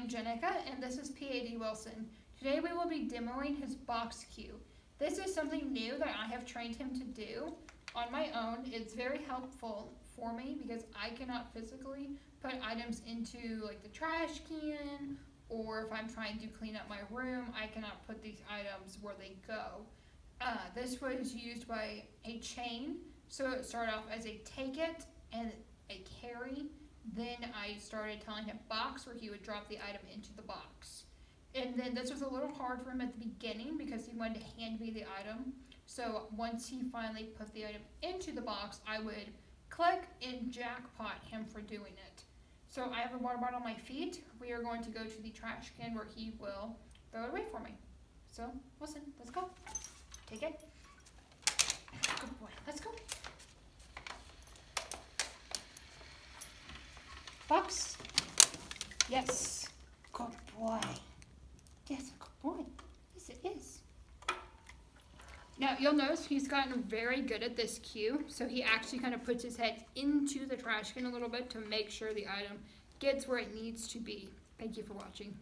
am Jenica, and this is PAD Wilson. Today we will be demoing his box cue. This is something new that I have trained him to do on my own. It's very helpful for me because I cannot physically put items into like the trash can or if I'm trying to clean up my room, I cannot put these items where they go. Uh, this was used by a chain, so it started off as a take it and a carry. Then I started telling him box where he would drop the item into the box. And then this was a little hard for him at the beginning because he wanted to hand me the item. So once he finally put the item into the box, I would click and jackpot him for doing it. So I have a water bottle on my feet. We are going to go to the trash can where he will throw it away for me. So listen, let's go. Take it. Good boy. Let's go. Box. Yes. Good boy. Yes, good boy. Yes, it is. Now, you'll notice he's gotten very good at this cue, so he actually kind of puts his head into the trash can a little bit to make sure the item gets where it needs to be. Thank you for watching.